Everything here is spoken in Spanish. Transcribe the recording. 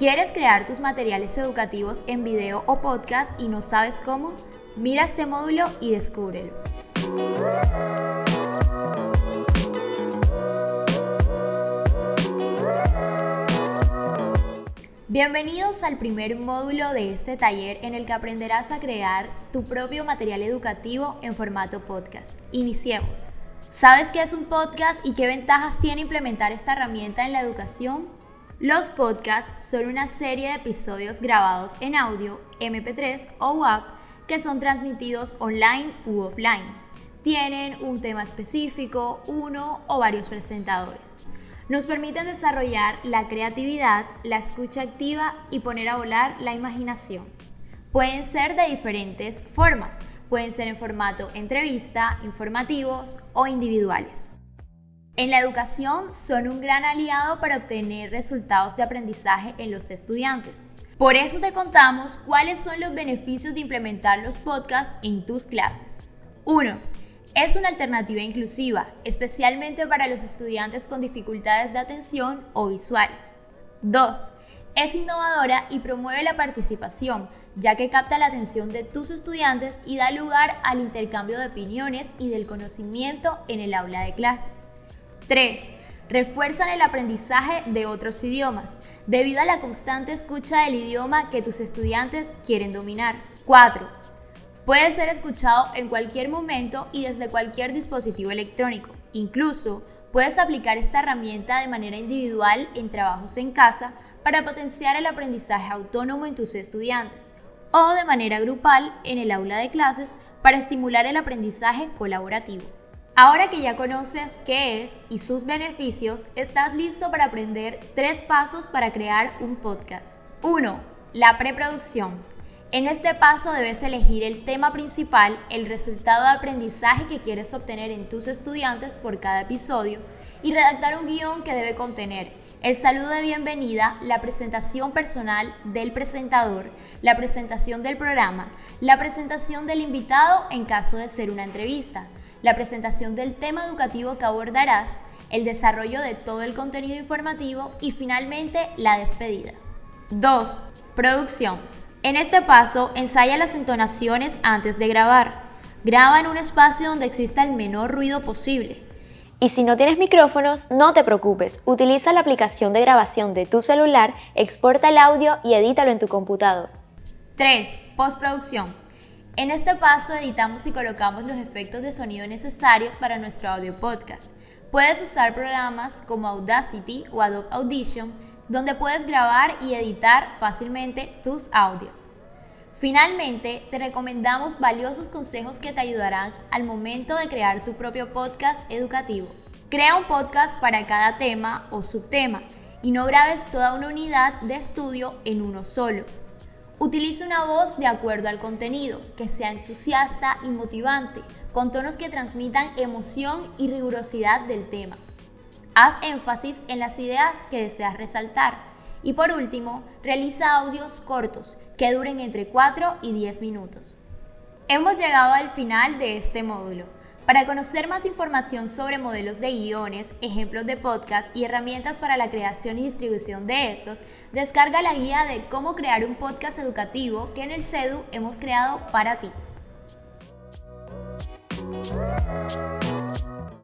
¿Quieres crear tus materiales educativos en video o podcast y no sabes cómo? Mira este módulo y descúbrelo. Bienvenidos al primer módulo de este taller en el que aprenderás a crear tu propio material educativo en formato podcast. Iniciemos. ¿Sabes qué es un podcast y qué ventajas tiene implementar esta herramienta en la educación? Los podcasts son una serie de episodios grabados en audio, MP3 o WAP que son transmitidos online u offline. Tienen un tema específico, uno o varios presentadores. Nos permiten desarrollar la creatividad, la escucha activa y poner a volar la imaginación. Pueden ser de diferentes formas, pueden ser en formato entrevista, informativos o individuales. En la educación son un gran aliado para obtener resultados de aprendizaje en los estudiantes. Por eso te contamos cuáles son los beneficios de implementar los podcasts en tus clases. 1. Es una alternativa inclusiva, especialmente para los estudiantes con dificultades de atención o visuales. 2. Es innovadora y promueve la participación, ya que capta la atención de tus estudiantes y da lugar al intercambio de opiniones y del conocimiento en el aula de clase. 3. Refuerzan el aprendizaje de otros idiomas, debido a la constante escucha del idioma que tus estudiantes quieren dominar. 4. Puede ser escuchado en cualquier momento y desde cualquier dispositivo electrónico. Incluso, puedes aplicar esta herramienta de manera individual en trabajos en casa para potenciar el aprendizaje autónomo en tus estudiantes o de manera grupal en el aula de clases para estimular el aprendizaje colaborativo. Ahora que ya conoces qué es y sus beneficios, estás listo para aprender tres pasos para crear un podcast. 1. La preproducción. En este paso debes elegir el tema principal, el resultado de aprendizaje que quieres obtener en tus estudiantes por cada episodio y redactar un guion que debe contener el saludo de bienvenida, la presentación personal del presentador, la presentación del programa, la presentación del invitado en caso de ser una entrevista, la presentación del tema educativo que abordarás, el desarrollo de todo el contenido informativo y finalmente la despedida. 2. Producción. En este paso, ensaya las entonaciones antes de grabar. Graba en un espacio donde exista el menor ruido posible. Y si no tienes micrófonos, no te preocupes. Utiliza la aplicación de grabación de tu celular, exporta el audio y edítalo en tu computador. 3. Postproducción. En este paso editamos y colocamos los efectos de sonido necesarios para nuestro audio podcast. Puedes usar programas como Audacity o Adobe Audition, donde puedes grabar y editar fácilmente tus audios. Finalmente, te recomendamos valiosos consejos que te ayudarán al momento de crear tu propio podcast educativo. Crea un podcast para cada tema o subtema y no grabes toda una unidad de estudio en uno solo. Utiliza una voz de acuerdo al contenido, que sea entusiasta y motivante, con tonos que transmitan emoción y rigurosidad del tema. Haz énfasis en las ideas que deseas resaltar. Y por último, realiza audios cortos, que duren entre 4 y 10 minutos. Hemos llegado al final de este módulo. Para conocer más información sobre modelos de guiones, ejemplos de podcast y herramientas para la creación y distribución de estos, descarga la guía de cómo crear un podcast educativo que en el CEDU hemos creado para ti.